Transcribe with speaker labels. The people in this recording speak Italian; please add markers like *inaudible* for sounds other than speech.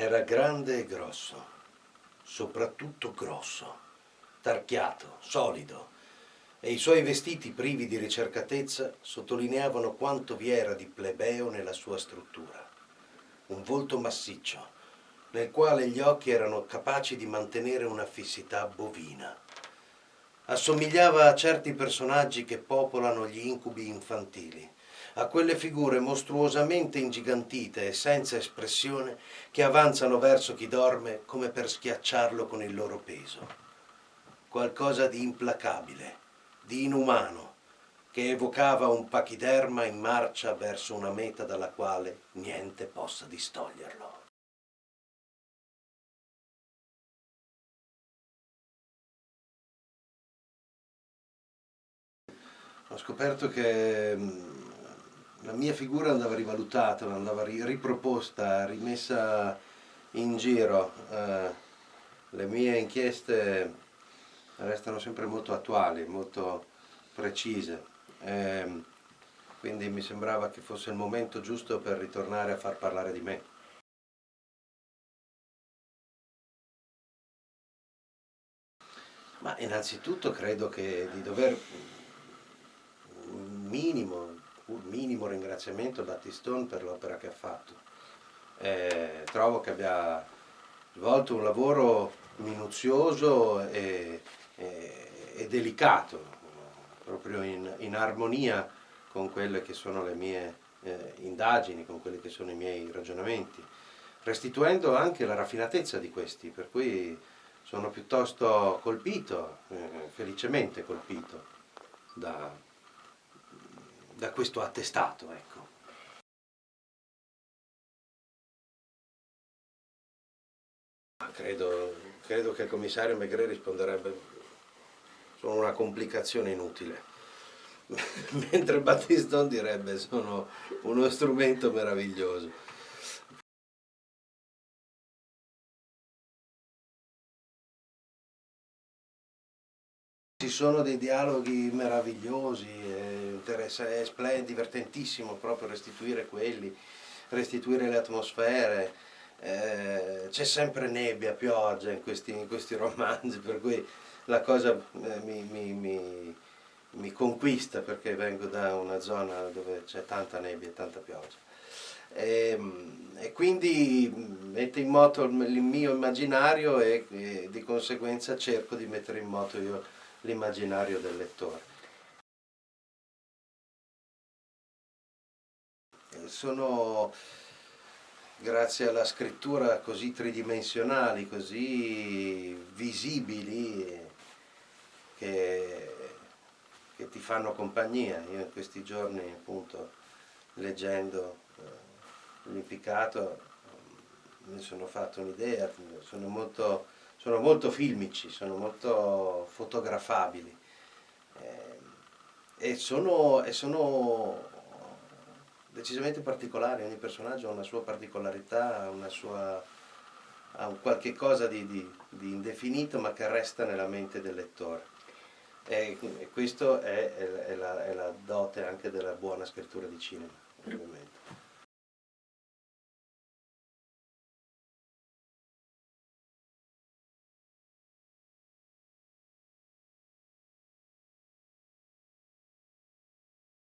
Speaker 1: Era grande e grosso, soprattutto grosso, tarchiato, solido, e i suoi vestiti privi di ricercatezza sottolineavano quanto vi era di plebeo nella sua struttura. Un volto massiccio, nel quale gli occhi erano capaci di mantenere una fissità bovina. Assomigliava a certi personaggi che popolano gli incubi infantili, a quelle figure mostruosamente ingigantite e senza espressione che avanzano verso chi dorme come per schiacciarlo con il loro peso. Qualcosa di implacabile, di inumano, che evocava un pachiderma in marcia verso una meta dalla quale niente possa distoglierlo. Ho scoperto che mm, la mia figura andava rivalutata, andava riproposta, rimessa in giro. Eh, le mie inchieste restano sempre molto attuali, molto precise. Eh, quindi mi sembrava che fosse il momento giusto per ritornare a far parlare di me. Ma innanzitutto credo che di dover un minimo un minimo ringraziamento a Battistone per l'opera che ha fatto. Eh, trovo che abbia svolto un lavoro minuzioso e, e, e delicato, proprio in, in, armonia con quelle che sono le mie eh, indagini, con quelli che sono i miei ragionamenti, restituendo anche la raffinatezza di questi, per cui sono piuttosto colpito, eh, felicemente colpito da, da questo attestato. Ecco. Credo, credo che il commissario Megre risponderebbe sono una complicazione inutile, *laughs* mentre Battiston direbbe sono uno strumento meraviglioso. Ci sono dei dialoghi meravigliosi, è splendidi, divertentissimo proprio restituire quelli, restituire le atmosfere, eh, c'è sempre nebbia, pioggia in questi, in questi, romanzi, per cui la cosa eh, mi, mi, mi, mi, conquista perché vengo da una zona dove c'è tanta nebbia e tanta pioggia. E, ehm, e, quindi mette in moto il mio immaginario e, e di conseguenza cerco di mettere in moto io l'immaginario del lettore. Sono, grazie alla scrittura così tridimensionali, così visibili, che, che ti fanno compagnia. Io in questi giorni, appunto, leggendo eh, l'impiccato, mi sono fatto un'idea, sono molto sono molto filmici, sono molto fotografabili eh, e, sono, e, sono, decisamente particolari, ogni personaggio ha una sua particolarità, una sua, ha un qualche cosa di, di, di, indefinito ma che resta nella mente del lettore. E, e questo è, è, è, la, è la dote anche della buona scrittura di cinema, ovviamente.